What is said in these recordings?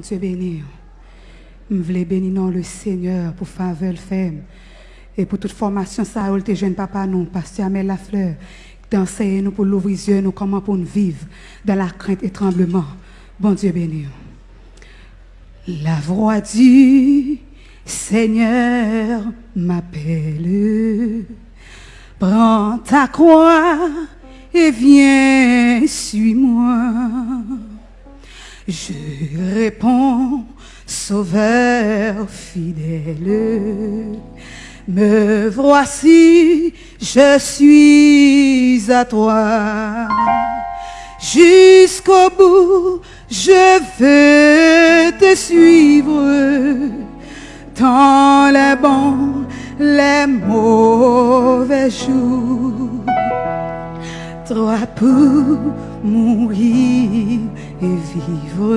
Dieu béni. Je voulais bénir le Seigneur pour faveur femme. Et pour toute formation, ça été jeune papa, nous, pasteur Amel Lafleur, d'enseigner nous pour l'ouvrir yeux, nous, comment pour nous vivre dans la crainte et tremblement. Bon Dieu béni. La voix du Seigneur m'appelle. Prends ta croix et viens, suis-moi. Je réponds, Sauveur fidèle, me voici, je suis à toi. Jusqu'au bout, je veux te suivre dans les bons, les mauvais jours. Toi pour mourir et vivre.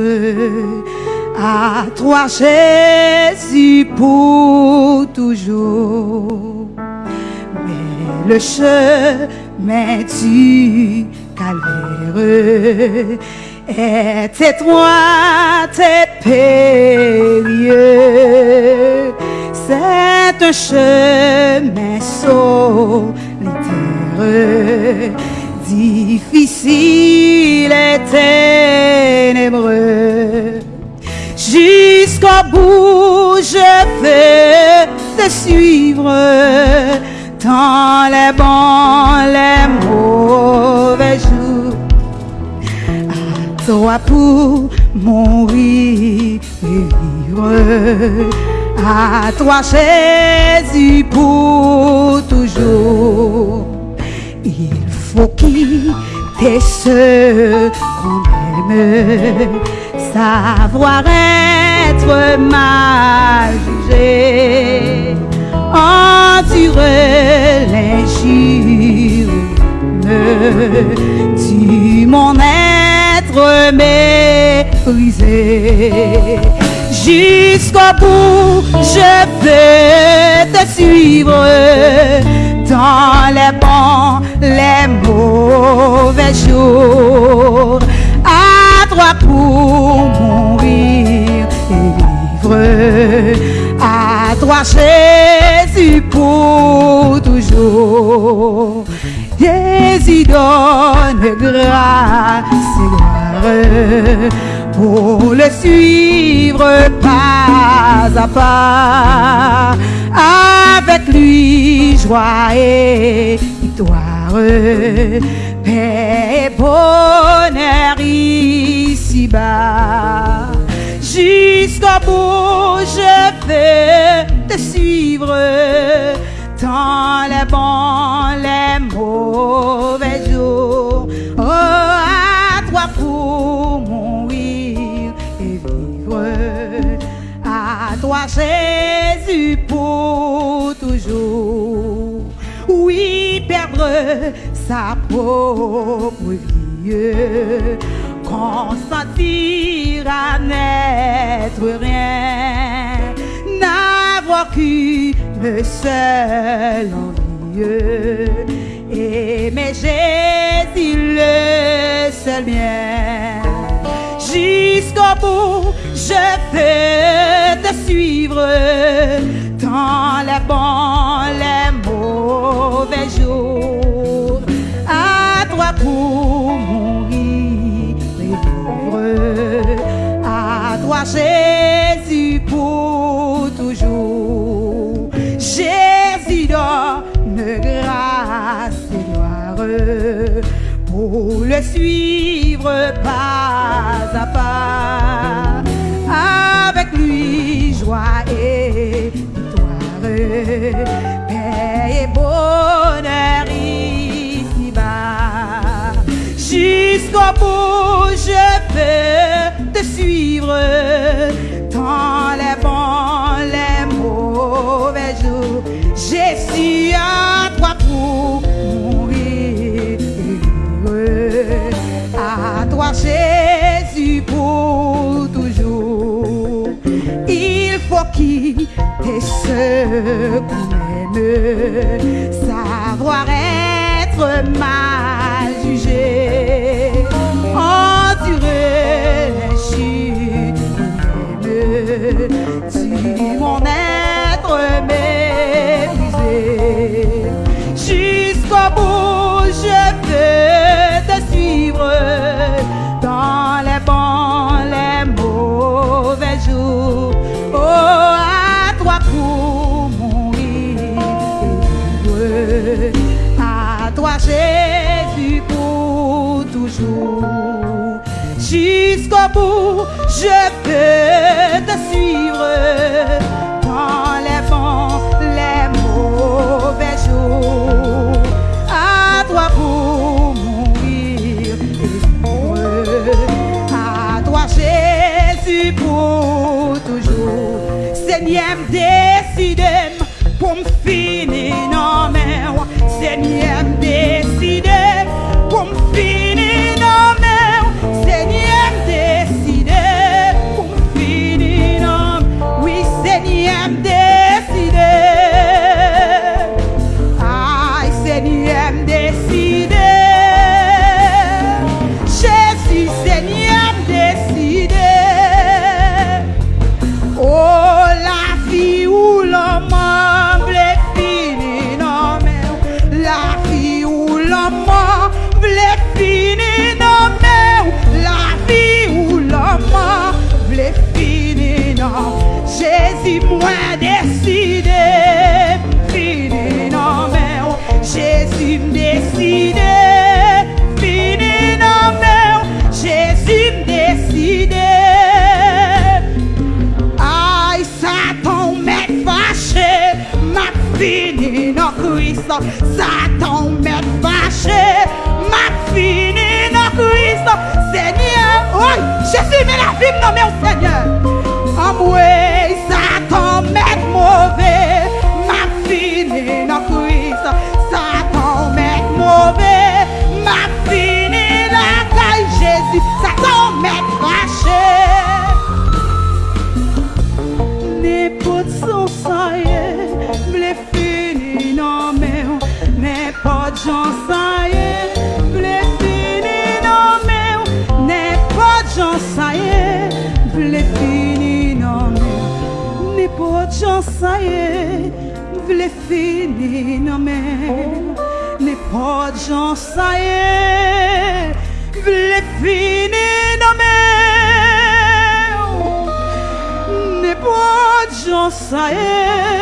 À toi, Jésus, pour toujours. Mais le chemin du calvaire est étroit et périlleux. C'est un chemin solitaire, difficile Jusqu'au bout, je veux te suivre dans les bons, les mauvais jours. À toi pour et vivre. À toi, Jésus, pour toujours. Il faut quitter ce qu'on aime, savoir être mal jugé, endurer l'injure du mon être méprisé. Jusqu'au bout, je veux te suivre dans les bons, les mauvais jours. Toi pour mourir et vivre. À toi, Jésus, pour toujours. Jésus donne grâce et gloire pour le suivre pas à pas. Avec lui, joie et victoire, paix et bonheur ici-bas. Jusqu'au bout, je veux te suivre dans les bons, les mauvais jours. Oh, à toi pour mourir et vivre. À toi, Jésus, pour toujours. Oui, perdre sa pauvre vie, consentir à n'être rien, n'avoir qu'une seule envie, aimer Jésus le seul bien. Jusqu'au bout, je veux te suivre dans les bons, Jésus, pour toujours. Jésus donne grâce et gloire pour le suivre pas à pas. Avec lui, joie et victoire, paix et bonheur ici-bas. Jusqu'au bout, je veux ce qu'on aime, savoir être mal jugé, endurer les chutes Jésus, pour toujours. Jusqu'au bout, je peux te suivre dans les les mauvais jours. À toi pour mourir et. À toi, Jésus, pour toujours. Seigneur, décide pour me finir Satan met vache. Mat fini nan Christ Seigneur. Jésus met la vie nan mè ou Seigneur. Amwe saye, vle fini nan men. Ni pot jan saye, vle fini nan men. Ni pot jan saye, vle fini nan men. Ni pot jan saye